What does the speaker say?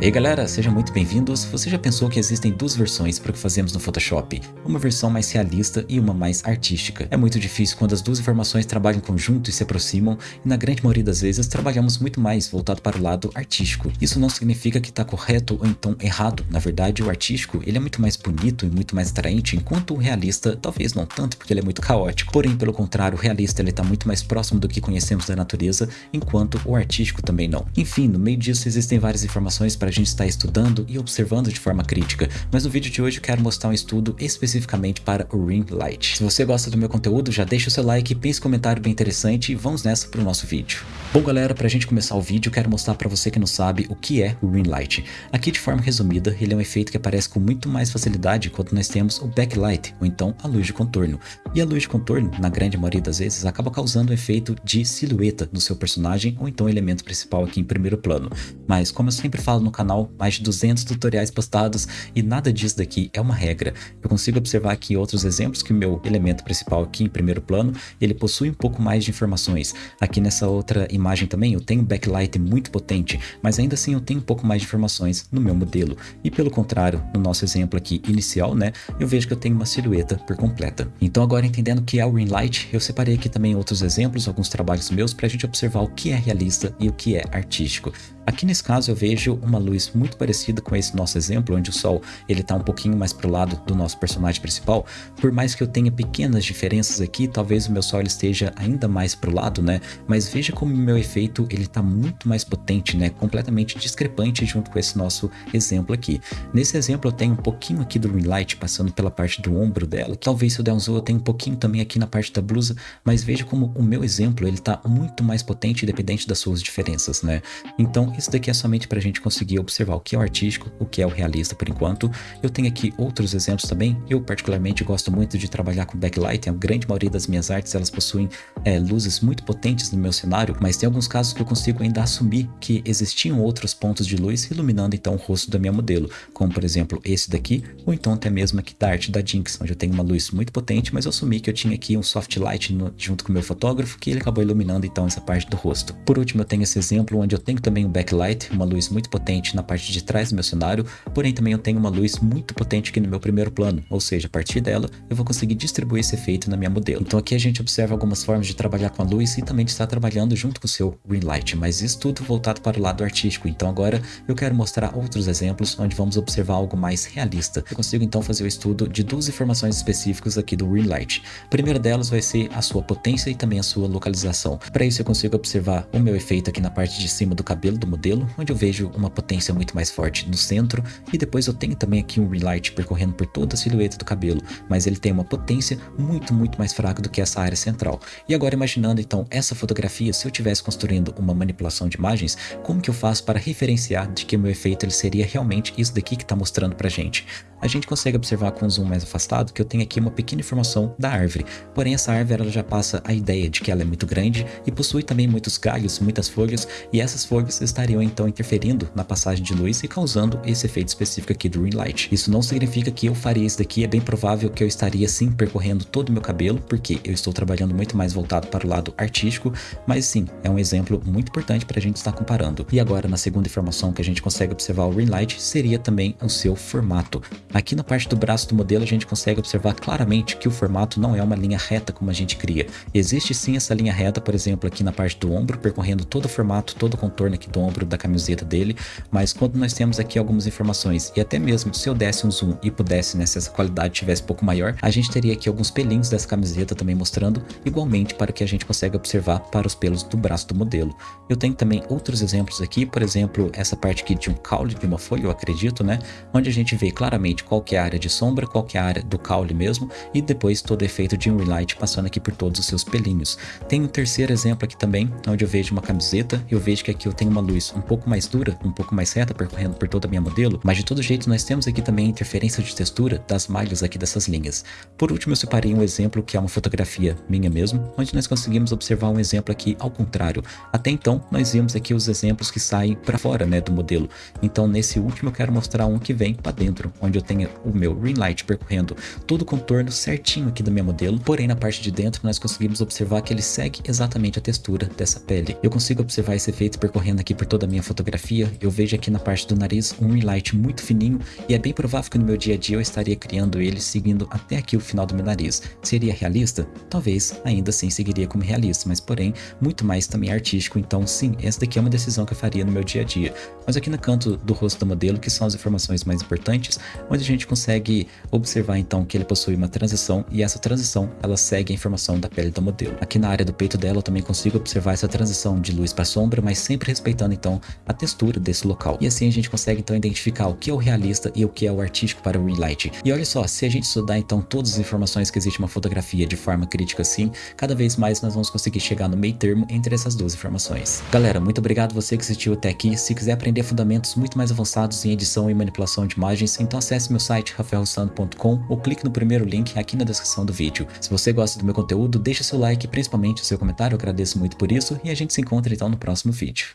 E aí galera, sejam muito bem-vindos. Você já pensou que existem duas versões para o que fazemos no Photoshop? Uma versão mais realista e uma mais artística. É muito difícil quando as duas informações trabalham em conjunto e se aproximam, e na grande maioria das vezes trabalhamos muito mais voltado para o lado artístico. Isso não significa que está correto ou então errado. Na verdade, o artístico ele é muito mais bonito e muito mais atraente, enquanto o realista talvez não tanto, porque ele é muito caótico. Porém, pelo contrário, o realista ele está muito mais próximo do que conhecemos da natureza, enquanto o artístico também não. Enfim, no meio disso existem várias informações para para a gente estar estudando e observando de forma crítica, mas no vídeo de hoje eu quero mostrar um estudo especificamente para o Ring Light. Se você gosta do meu conteúdo, já deixa o seu like, pense um comentário bem interessante e vamos nessa para o nosso vídeo. Bom galera, para a gente começar o vídeo, eu quero mostrar para você que não sabe o que é o Ring Light. Aqui de forma resumida, ele é um efeito que aparece com muito mais facilidade quando nós temos o backlight, ou então a luz de contorno. E a luz de contorno, na grande maioria das vezes, acaba causando um efeito de silhueta no seu personagem ou então elemento principal aqui em primeiro plano. Mas como eu sempre falo no canal, mais de 200 tutoriais postados e nada disso daqui é uma regra. Eu consigo observar aqui outros exemplos que o meu elemento principal aqui em primeiro plano, ele possui um pouco mais de informações. Aqui nessa outra imagem também eu tenho um backlight muito potente, mas ainda assim eu tenho um pouco mais de informações no meu modelo. E pelo contrário, no nosso exemplo aqui inicial, né, eu vejo que eu tenho uma silhueta por completa. Então agora entendendo o que é o ring light, eu separei aqui também outros exemplos, alguns trabalhos meus para a gente observar o que é realista e o que é artístico. Aqui nesse caso eu vejo uma luz muito parecida com esse nosso exemplo, onde o sol ele está um pouquinho mais para o lado do nosso personagem principal. Por mais que eu tenha pequenas diferenças aqui, talvez o meu sol esteja ainda mais para o lado, né? Mas veja como o meu efeito ele está muito mais potente, né? Completamente discrepante junto com esse nosso exemplo aqui. Nesse exemplo eu tenho um pouquinho aqui do ring light passando pela parte do ombro dela. Talvez se eu der um zoom eu tenho um pouquinho também aqui na parte da blusa, mas veja como o meu exemplo ele está muito mais potente independente das suas diferenças, né? Então isso daqui é somente para a gente conseguir observar o que é o artístico, o que é o realista por enquanto. Eu tenho aqui outros exemplos também. Eu particularmente gosto muito de trabalhar com backlight. A grande maioria das minhas artes elas possuem é, luzes muito potentes no meu cenário, mas tem alguns casos que eu consigo ainda assumir que existiam outros pontos de luz iluminando então o rosto da minha modelo, como por exemplo esse daqui, ou então até mesmo aqui da arte da Jinx, onde eu tenho uma luz muito potente, mas eu assumi que eu tinha aqui um soft light no, junto com o meu fotógrafo, que ele acabou iluminando então essa parte do rosto. Por último eu tenho esse exemplo onde eu tenho também um backlight, uma luz muito potente na parte de trás do meu cenário, porém também eu tenho uma luz muito potente aqui no meu primeiro plano, ou seja, a partir dela eu vou conseguir distribuir esse efeito na minha modelo. Então aqui a gente observa algumas formas de trabalhar com a luz e também de estar trabalhando junto com o seu green light, mas isso tudo voltado para o lado artístico. Então agora eu quero mostrar outros exemplos onde vamos observar algo mais realista. Eu consigo então fazer o estudo de duas informações específicas aqui do green light. A primeira delas vai ser a sua potência e também a sua localização. Para isso eu consigo observar o meu efeito aqui na parte de cima do cabelo do modelo, onde eu vejo uma potência muito mais forte no centro, e depois eu tenho também aqui um relight percorrendo por toda a silhueta do cabelo, mas ele tem uma potência muito, muito mais fraca do que essa área central. E agora imaginando então essa fotografia, se eu estivesse construindo uma manipulação de imagens, como que eu faço para referenciar de que o meu efeito ele seria realmente isso daqui que está mostrando pra gente? A gente consegue observar com um zoom mais afastado que eu tenho aqui uma pequena informação da árvore. Porém, essa árvore ela já passa a ideia de que ela é muito grande e possui também muitos galhos, muitas folhas, e essas folhas estariam então interferindo na passagem de luz e causando esse efeito específico aqui do ring light. Isso não significa que eu faria isso daqui, é bem provável que eu estaria sim percorrendo todo o meu cabelo, porque eu estou trabalhando muito mais voltado para o lado artístico, mas sim, é um exemplo muito importante para a gente estar comparando. E agora, na segunda informação que a gente consegue observar o ring light, seria também o seu formato. Aqui na parte do braço do modelo a gente consegue observar claramente que o formato não é uma linha reta como a gente cria. Existe sim essa linha reta, por exemplo, aqui na parte do ombro, percorrendo todo o formato, todo o contorno aqui do ombro da camiseta dele, mas quando nós temos aqui algumas informações, e até mesmo se eu desse um zoom e pudesse, né, se essa qualidade tivesse um pouco maior, a gente teria aqui alguns pelinhos dessa camiseta também mostrando, igualmente para que a gente consiga observar para os pelos do braço do modelo. Eu tenho também outros exemplos aqui, por exemplo, essa parte aqui de um caule de uma folha, eu acredito, né, onde a gente vê claramente qual que é a área de sombra, qual que a área do caule mesmo, e depois todo efeito de um relight passando aqui por todos os seus pelinhos. Tem um terceiro exemplo aqui também, onde eu vejo uma camiseta, eu vejo que aqui eu tenho uma luz um pouco mais dura, um pouco mais reta, percorrendo por toda a minha modelo, mas de todo jeito nós temos aqui também interferência de textura das malhas aqui dessas linhas. Por último eu separei um exemplo que é uma fotografia minha mesmo, onde nós conseguimos observar um exemplo aqui ao contrário. Até então nós vimos aqui os exemplos que saem para fora né, do modelo, então nesse último eu quero mostrar um que vem para dentro, onde eu tenho o meu ring light percorrendo todo o contorno certinho aqui do meu modelo, porém na parte de dentro nós conseguimos observar que ele segue exatamente a textura dessa pele. Eu consigo observar esse efeito percorrendo aqui por toda a minha fotografia, eu vejo aqui na parte do nariz um highlight muito fininho e é bem provável que no meu dia a dia eu estaria criando ele seguindo até aqui o final do meu nariz. Seria realista? Talvez ainda assim seguiria como realista, mas porém muito mais também artístico, então sim, essa daqui é uma decisão que eu faria no meu dia a dia. Mas aqui no canto do rosto do modelo, que são as informações mais importantes, a gente consegue observar então que ele possui uma transição e essa transição ela segue a informação da pele do modelo. Aqui na área do peito dela eu também consigo observar essa transição de luz para sombra, mas sempre respeitando então a textura desse local. E assim a gente consegue então identificar o que é o realista e o que é o artístico para o relight. E olha só, se a gente estudar então todas as informações que existe uma fotografia de forma crítica assim, cada vez mais nós vamos conseguir chegar no meio termo entre essas duas informações. Galera, muito obrigado você que assistiu até aqui. Se quiser aprender fundamentos muito mais avançados em edição e manipulação de imagens, então acesse meu site rafaelrossano.com ou clique no primeiro link aqui na descrição do vídeo. Se você gosta do meu conteúdo, deixa seu like, principalmente o seu comentário, eu agradeço muito por isso e a gente se encontra então no próximo vídeo.